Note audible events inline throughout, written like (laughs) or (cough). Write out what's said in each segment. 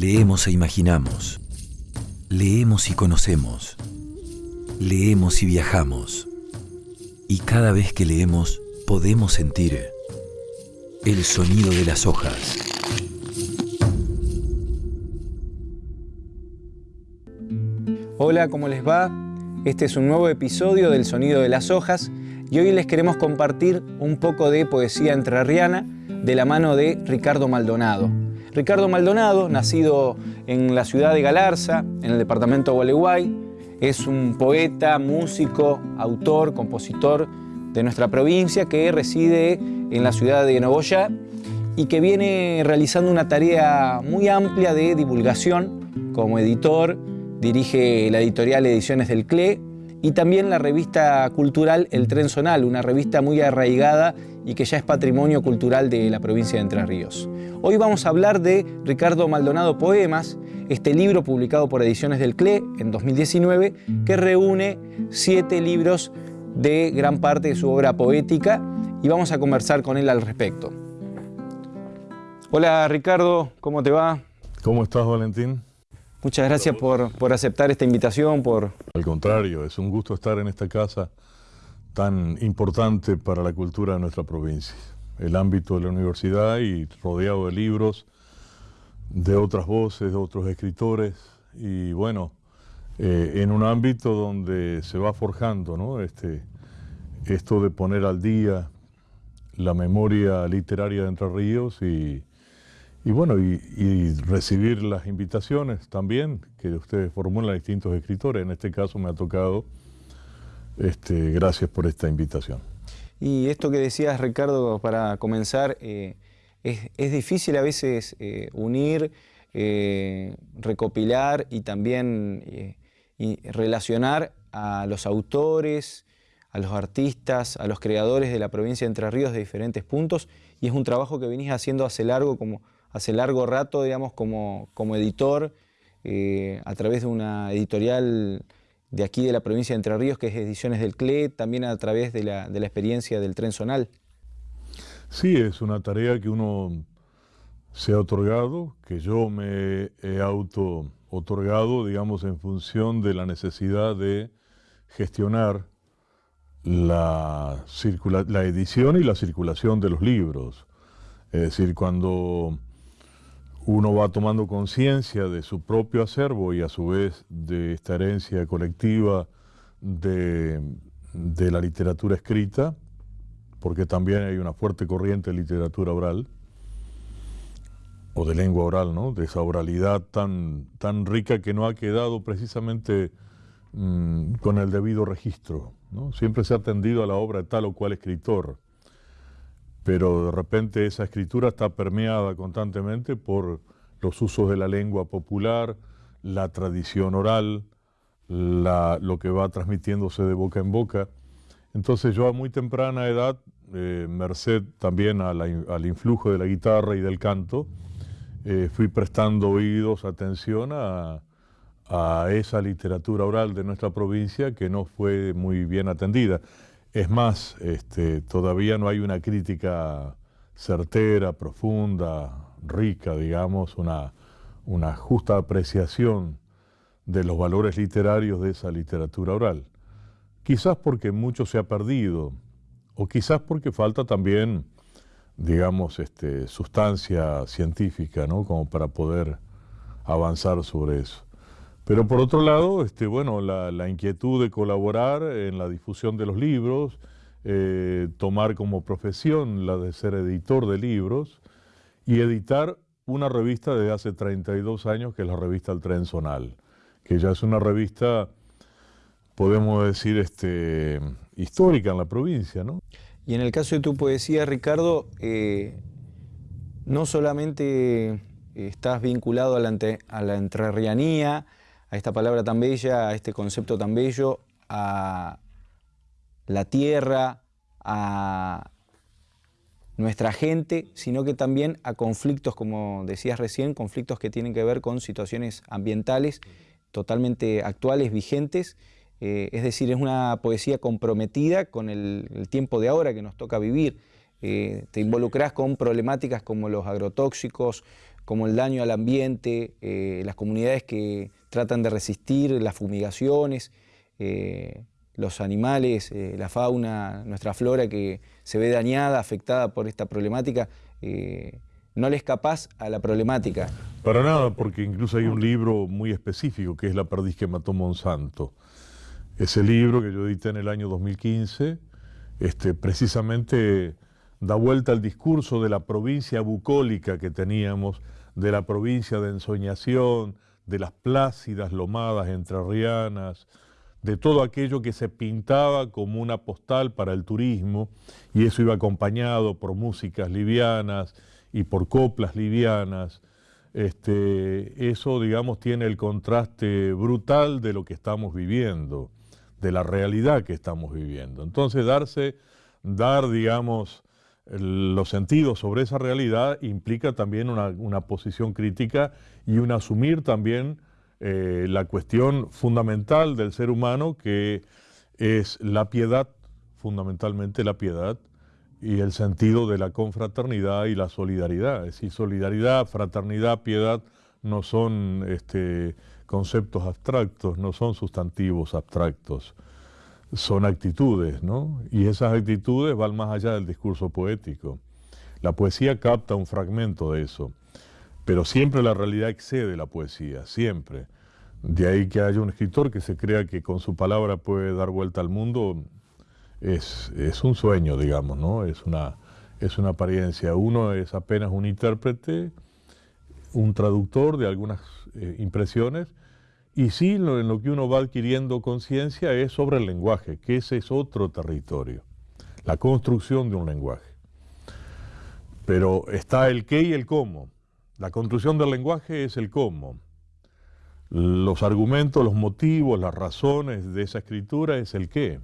Leemos e imaginamos. Leemos y conocemos. Leemos y viajamos. Y cada vez que leemos podemos sentir el sonido de las hojas. Hola, ¿cómo les va? Este es un nuevo episodio del Sonido de las Hojas y hoy les queremos compartir un poco de poesía entrerriana de la mano de Ricardo Maldonado. Ricardo Maldonado, nacido en la ciudad de Galarza, en el departamento de Gualeguay, es un poeta, músico, autor, compositor de nuestra provincia que reside en la ciudad de Nogoyá y que viene realizando una tarea muy amplia de divulgación. Como editor, dirige la editorial Ediciones del CLE y también la revista cultural El Tren Zonal, una revista muy arraigada y que ya es patrimonio cultural de la provincia de Entre Ríos. Hoy vamos a hablar de Ricardo Maldonado Poemas, este libro publicado por Ediciones del CLE en 2019, que reúne siete libros de gran parte de su obra poética y vamos a conversar con él al respecto. Hola Ricardo, ¿cómo te va? ¿Cómo estás Valentín? Muchas gracias por, por, aceptar esta invitación. Por... Al contrario, es un gusto estar en esta casa tan importante para la cultura de nuestra provincia. El ámbito de la universidad y rodeado de libros, de otras voces, de otros escritores y bueno, eh, en un ámbito donde se va forjando ¿no? este, esto de poner al día la memoria literaria de Entre Ríos y, y bueno, y, recibir las invitaciones también que ustedes formulan distintos escritores. En este caso me ha tocado, este, gracias por esta invitación. Y esto que decías, Ricardo, para comenzar, eh, es, es, difícil a veces eh, unir, eh, recopilar y también relacionar a los autores, a los artistas, a los creadores de la provincia de Entre Ríos de diferentes puntos. Y es un trabajo que venís haciendo hace largo como hace largo rato, digamos, como, como editor, eh, a través de una editorial de aquí de la provincia de Entre Ríos, que es Ediciones del CLE, también a través de la, de la experiencia del tren zonal. Sí, es una tarea que uno se ha otorgado, que yo me he auto otorgado, digamos, en función de la necesidad de gestionar la, la edición y la circulación de los libros. Es decir, cuando uno va tomando conciencia de su propio acervo y a su vez de esta herencia colectiva de, la literatura escrita, porque también hay una fuerte corriente de literatura oral, o de lengua oral, ¿no? de esa oralidad tan, tan rica que no ha quedado precisamente mmm, con el debido registro. ¿no? Siempre se ha atendido a la obra de tal o cual escritor pero de repente esa escritura está permeada constantemente por los usos de la lengua popular, la tradición oral, lo que va transmitiéndose de boca en boca. Entonces yo a muy temprana edad, eh, merced también la, al influjo de la guitarra y del canto, eh, fui prestando oídos, atención a esa literatura oral de nuestra provincia que no fue muy bien atendida. Es más, este, todavía no hay una crítica certera, profunda, rica, digamos, una, justa apreciación de los valores literarios de esa literatura oral. Quizás porque mucho se ha perdido, o quizás porque falta también, digamos, este, sustancia científica, ¿no? Como para poder avanzar sobre eso. Pero por otro lado, este, bueno, la, la, inquietud de colaborar en la difusión de los libros, eh, tomar como profesión la de ser editor de libros y editar una revista de hace 32 años que es la revista El Tren Zonal, que ya es una revista, podemos decir, este, histórica en la provincia, ¿no? Y en el caso de tu poesía, Ricardo, eh, no solamente estás vinculado a la, a la entrerrianía, a esta palabra tan bella, a este concepto tan bello, a la tierra, a nuestra gente, sino que también a conflictos, como decías recién, conflictos que tienen que ver con situaciones ambientales totalmente actuales, vigentes, eh, es decir, es una poesía comprometida con el, tiempo de ahora que nos toca vivir. Eh, te involucras con problemáticas como los agrotóxicos, como el daño al ambiente, eh, las comunidades que tratan de resistir las fumigaciones, eh, los animales, eh, la fauna, nuestra flora que se ve dañada, afectada por esta problemática, no les capaz a la problemática. Para nada, porque incluso hay un libro muy específico que es La perdiz que mató Monsanto. Ese libro que yo edité en el año 2015, este, precisamente da vuelta al discurso de la provincia bucólica que teníamos, de la provincia de ensoñación, de las plácidas lomadas entrerrianas, de todo aquello que se pintaba como una postal para el turismo, y eso iba acompañado por músicas livianas y por coplas livianas. Este, eso, digamos, tiene el contraste brutal de lo que estamos viviendo, de la realidad que estamos viviendo. Entonces, darse, dar, digamos, los sentidos sobre esa realidad implica también una, posición crítica y un asumir también eh, la cuestión fundamental del ser humano que es la piedad, fundamentalmente la piedad, y el sentido de la confraternidad y la solidaridad. Es decir, solidaridad, fraternidad, piedad no son este, conceptos abstractos, no son sustantivos abstractos son actitudes, ¿no? Y esas actitudes van más allá del discurso poético. La poesía capta un fragmento de eso, pero siempre la realidad excede la poesía, siempre. De ahí que haya un escritor que se crea que con su palabra puede dar vuelta al mundo, es, un sueño, digamos, ¿no? Es una, es una apariencia. Uno es apenas un intérprete, un traductor de algunas eh, impresiones, y sí, en lo que uno va adquiriendo conciencia es sobre el lenguaje, que ese es otro territorio, la construcción de un lenguaje. Pero está el qué y el cómo. La construcción del lenguaje es el cómo. Los argumentos, los motivos, las razones de esa escritura es el qué.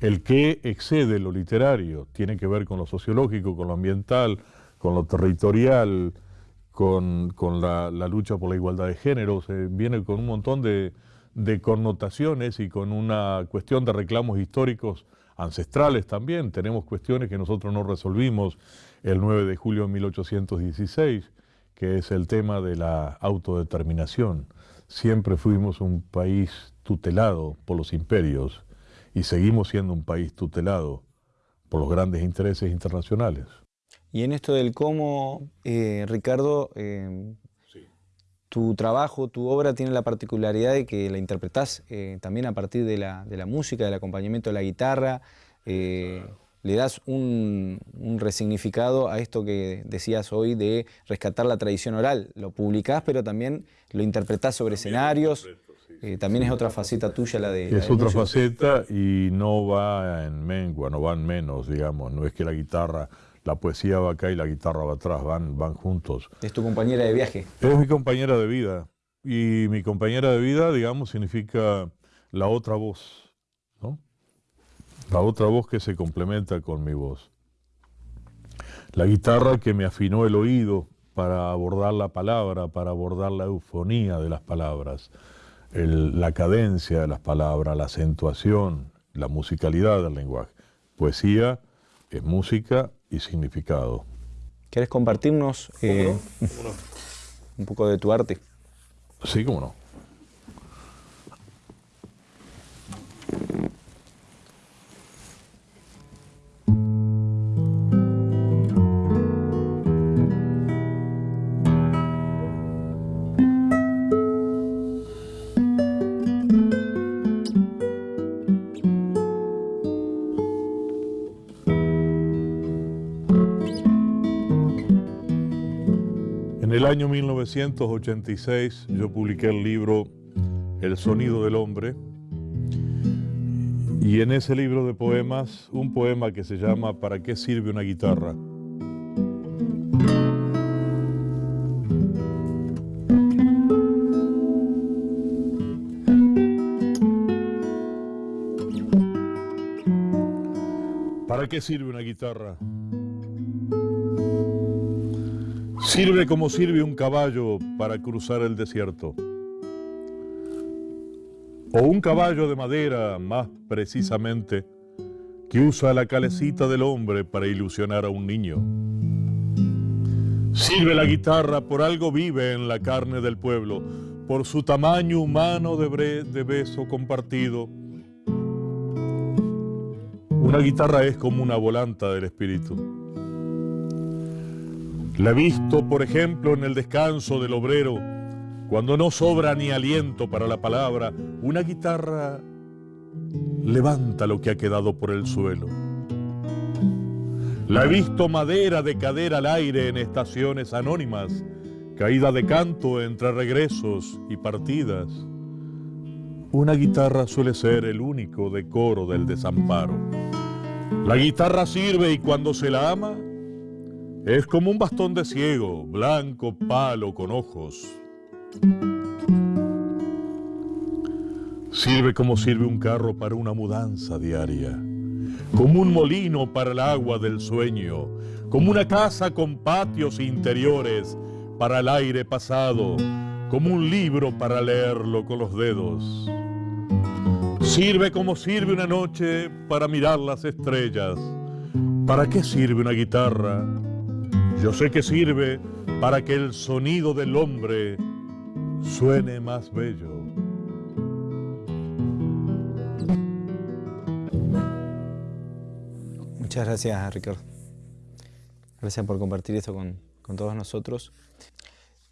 El qué excede lo literario, tiene que ver con lo sociológico, con lo ambiental, con lo territorial, con, la, lucha por la igualdad de género, se viene con un montón de, connotaciones y con una cuestión de reclamos históricos ancestrales también. Tenemos cuestiones que nosotros no resolvimos el 9 de julio de 1816, que es el tema de la autodeterminación. Siempre fuimos un país tutelado por los imperios y seguimos siendo un país tutelado por los grandes intereses internacionales. Y en esto del cómo, eh, Ricardo, eh, tu trabajo, tu obra tiene la particularidad de que la interpretás eh, también a partir de la, música, del acompañamiento de la guitarra, le das un, resignificado a esto que decías hoy de rescatar la tradición oral. Lo publicás, pero también lo interpretás sobre escenarios. también es otra faceta tuya la de... Es otra faceta y no va en mengua, no va en menos, digamos. No es que la guitarra la poesía va acá y la guitarra va atrás, van, van juntos. ¿Es tu compañera de viaje? Es mi compañera de vida. Y mi compañera de vida, digamos, significa la otra voz, ¿no? La otra voz que se complementa con mi voz. La guitarra que me afinó el oído para abordar la palabra, para abordar la eufonía de las palabras, la cadencia de las palabras, la acentuación, la musicalidad del lenguaje. Poesía es música y significado. ¿Quieres compartirnos eh, (laughs) un poco de tu arte? Sí, cómo no. Año 1986 yo publiqué el libro El sonido del hombre y en ese libro de poemas un poema que se llama ¿Para qué sirve una guitarra? ¿Para qué sirve una guitarra? Sirve como sirve un caballo para cruzar el desierto. O un caballo de madera, más precisamente, que usa la calecita del hombre para ilusionar a un niño. Sirve la guitarra, por algo vive en la carne del pueblo, por su tamaño humano de, de beso compartido. Una guitarra es como una volanta del espíritu. La he visto, por ejemplo, en el descanso del obrero, cuando no sobra ni aliento para la palabra, una guitarra levanta lo que ha quedado por el suelo. La he visto madera de cadera al aire en estaciones anónimas, caída de canto entre regresos y partidas. Una guitarra suele ser el único decoro del desamparo. La guitarra sirve y cuando se la ama, es como un bastón de ciego, blanco palo con ojos. Sirve como sirve un carro para una mudanza diaria, como un molino para el agua del sueño, como una casa con patios interiores para el aire pasado, como un libro para leerlo con los dedos. Sirve como sirve una noche para mirar las estrellas. ¿Para qué sirve una guitarra? Yo sé que sirve para que el sonido del hombre suene más bello. Muchas gracias, Ricardo. Gracias por compartir esto con, todos nosotros.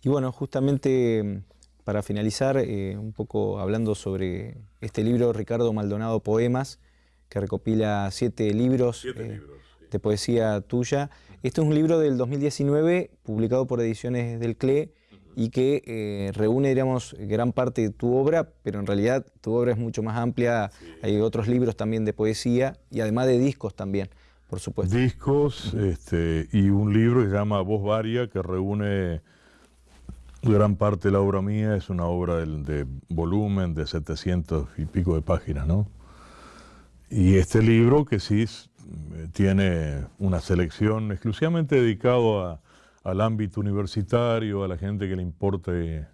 Y bueno, justamente para finalizar, eh, un poco hablando sobre este libro, Ricardo Maldonado Poemas, que recopila siete libros, eh, de poesía tuya. Este es un libro del 2019, publicado por Ediciones del CLE, y que eh, reúne, digamos, gran parte de tu obra, pero en realidad tu obra es mucho más amplia. Hay otros libros también de poesía y además de discos también, por supuesto. Discos este, y un libro que se llama Voz Varia, que reúne gran parte de la obra mía. Es una obra de, de volumen de 700 y pico de páginas, ¿no? Y este libro que sí tiene una selección exclusivamente dedicado a al ámbito universitario, a la gente que le importe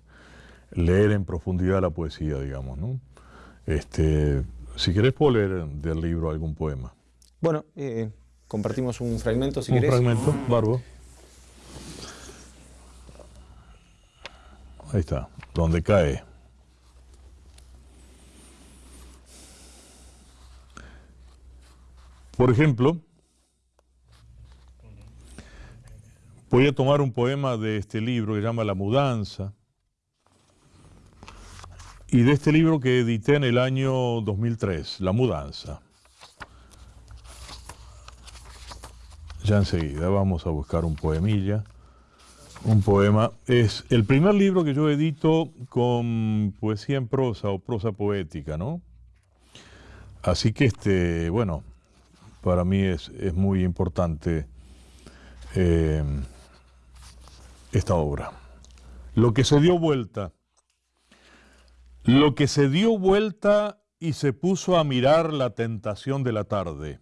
leer en profundidad la poesía, digamos. ¿no? Este, si querés puedo leer del libro algún poema. Bueno, eh, compartimos un fragmento si un querés. Un fragmento, barbo. Ahí está, donde cae. Por ejemplo, Voy a tomar un poema de este libro que se llama La Mudanza y de este libro que edité en el año 2003, La Mudanza. Ya enseguida vamos a buscar un poemilla. Un poema. Es el primer libro que yo edito con poesía en prosa o prosa poética, ¿no? Así que, este, bueno, para mí es, muy importante eh, esta obra. Lo que se dio vuelta, lo que se dio vuelta y se puso a mirar la tentación de la tarde.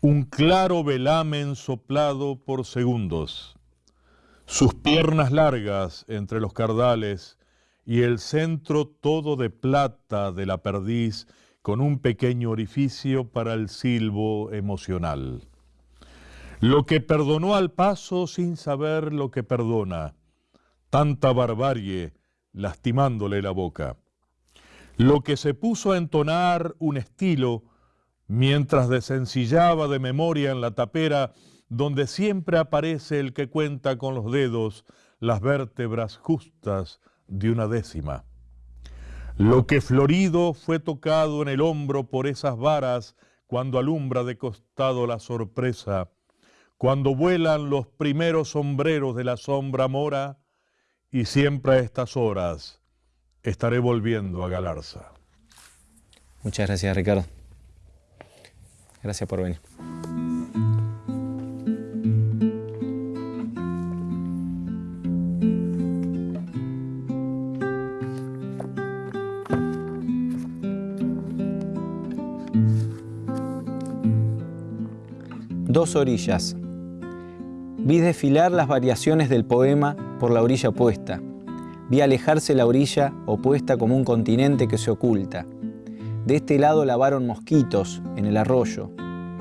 Un claro velamen soplado por segundos, sus piernas largas entre los cardales y el centro todo de plata de la perdiz con un pequeño orificio para el silbo emocional. Lo que perdonó al paso sin saber lo que perdona, tanta barbarie lastimándole la boca. Lo que se puso a entonar un estilo mientras desencillaba de memoria en la tapera donde siempre aparece el que cuenta con los dedos las vértebras justas de una décima. Lo que florido fue tocado en el hombro por esas varas cuando alumbra de costado la sorpresa, cuando vuelan los primeros sombreros de la sombra mora, y siempre a estas horas estaré volviendo a Galarza. Muchas gracias, Ricardo. Gracias por venir. Dos orillas. Vi desfilar las variaciones del poema por la orilla opuesta. Vi alejarse la orilla opuesta como un continente que se oculta. De este lado lavaron mosquitos en el arroyo.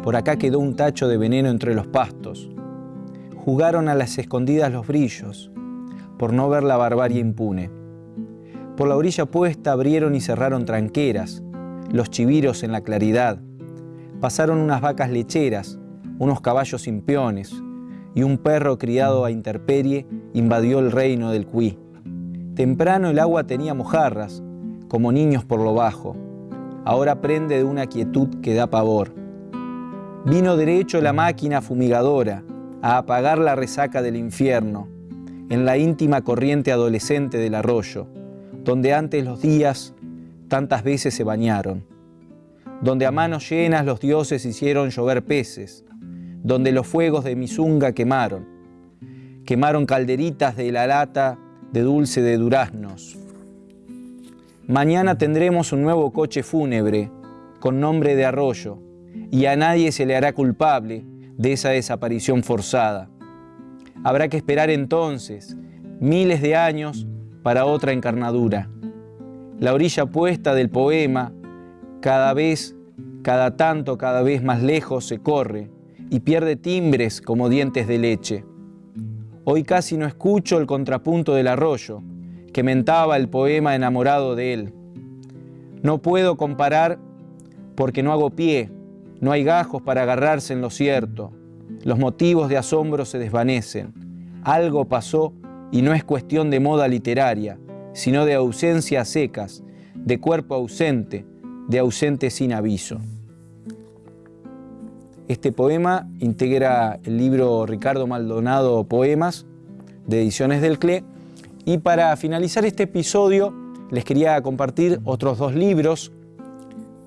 Por acá quedó un tacho de veneno entre los pastos. jugaron a las escondidas los brillos, por no ver la barbarie impune. Por la orilla puesta abrieron y cerraron tranqueras, los chiviros en la claridad. Pasaron unas vacas lecheras, unos caballos sin y un perro criado a interperie invadió el reino del cuí. Temprano el agua tenía mojarras, como niños por lo bajo. Ahora prende de una quietud que da pavor. Vino derecho la máquina fumigadora a apagar la resaca del infierno en la íntima corriente adolescente del arroyo, donde antes los días tantas veces se bañaron, donde a manos llenas los dioses hicieron llover peces, donde los fuegos de Misunga quemaron, quemaron calderitas de la lata de dulce de duraznos. Mañana tendremos un nuevo coche fúnebre con nombre de arroyo y a nadie se le hará culpable de esa desaparición forzada. Habrá que esperar entonces miles de años para otra encarnadura. La orilla puesta del poema, cada vez, cada tanto, cada vez más lejos se corre y pierde timbres como dientes de leche. Hoy casi no escucho el contrapunto del arroyo, que mentaba el poema enamorado de él. No puedo comparar porque no hago pie, no hay gajos para agarrarse en lo cierto. Los motivos de asombro se desvanecen. Algo pasó y no es cuestión de moda literaria, sino de ausencias secas, de cuerpo ausente, de ausente sin aviso. Este poema integra el libro Ricardo Maldonado Poemas de Ediciones del CLE y para finalizar este episodio les quería compartir otros dos libros,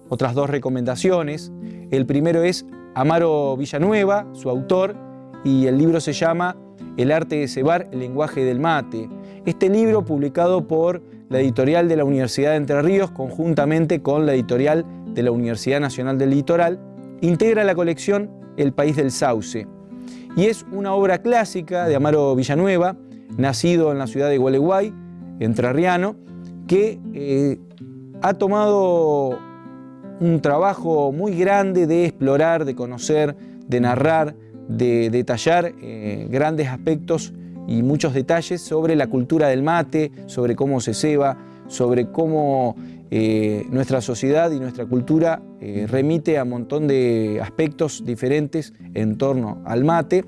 otras dos recomendaciones. El primero es Amaro Villanueva, su autor, y el libro se llama El arte de cebar, el lenguaje del mate. Este libro, publicado por la editorial de la Universidad de Entre Ríos, conjuntamente con la editorial de la Universidad Nacional del Litoral, integra la colección El País del Sauce. Y es una obra clásica de Amaro Villanueva, nacido en la ciudad de Gualeguay, entrerriano, que eh, ha tomado un trabajo muy grande de explorar, de conocer, de narrar, de detallar eh, grandes aspectos y muchos detalles sobre la cultura del mate, sobre cómo se ceba, sobre cómo eh, nuestra sociedad y nuestra cultura eh, remite a un montón de aspectos diferentes en torno al mate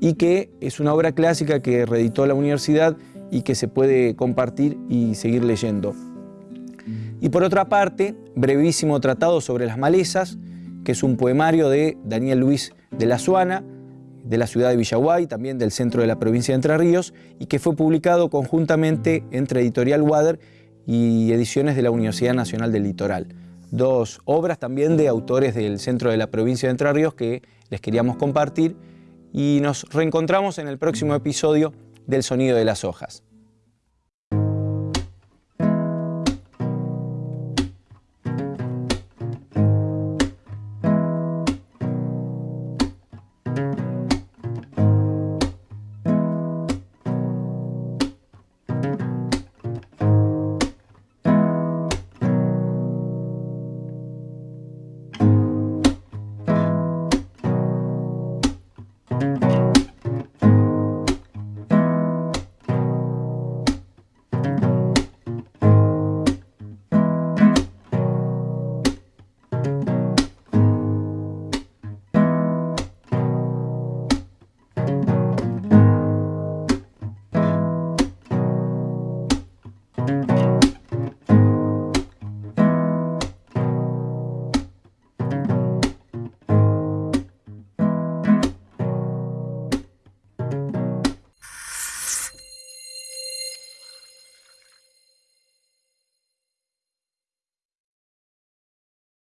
y que es una obra clásica que reeditó la universidad y que se puede compartir y seguir leyendo. Y por otra parte, brevísimo tratado sobre las malezas, que es un poemario de Daniel Luis de la Suana, de la ciudad de Villaguay, también del centro de la provincia de Entre Ríos, y que fue publicado conjuntamente entre Editorial Wader y Ediciones de la Universidad Nacional del Litoral. Dos obras también de autores del centro de la provincia de Entre Ríos que les queríamos compartir y nos reencontramos en el próximo episodio del Sonido de las Hojas.